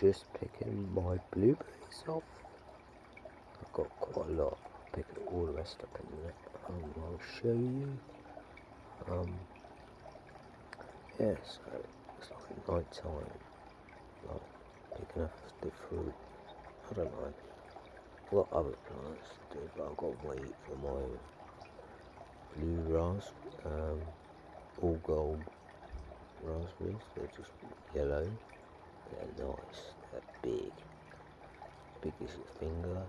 just picking my blueberries off. I've got quite a lot. Picking all the rest up in minute. Um, I'll show you. Um, yeah, so it's like night time. Like picking up the fruit. I don't know what other plants do, but I've got to wait for my blue ras, um, all gold raspberries. They're just yellow. They're nice. They're big. Big as your finger,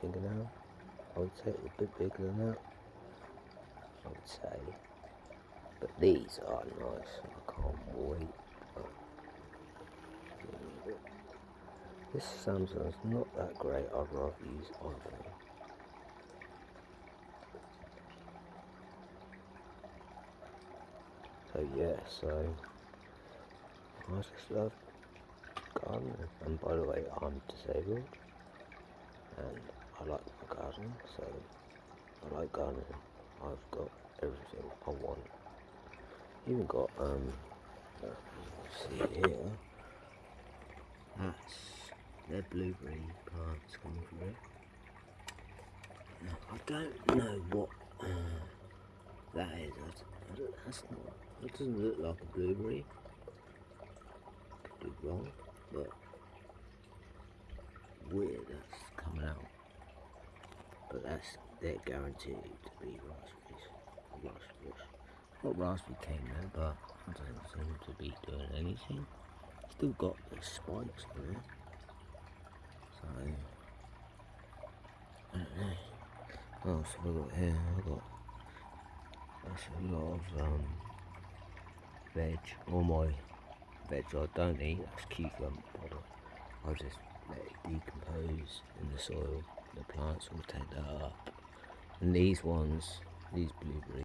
fingernail. I would say a bit bigger than that. I would say. But these are nice. I can't wait. This Samsung's not that great. I'd rather use iPhone. So yeah, so I just love gardening. And by the way, I'm disabled, and I like my garden. So I like gardening. I've got everything I want. Even got um, see here. That's their blueberry plants coming from it. I don't know what uh, that is. I don't, that's not. It doesn't look like a blueberry. Could be wrong, but weird that's coming out. But that's they're guaranteed to be raspberries. Raspberries. What raspberry came there, but it doesn't seem to be doing anything. Still got the spikes there. So I don't know. What else have I got here? I got that's a lot of um veg. All my veg I don't eat, that's cucumber powder. I just let it decompose in the soil. The plants will take that up. And these ones, these blueberries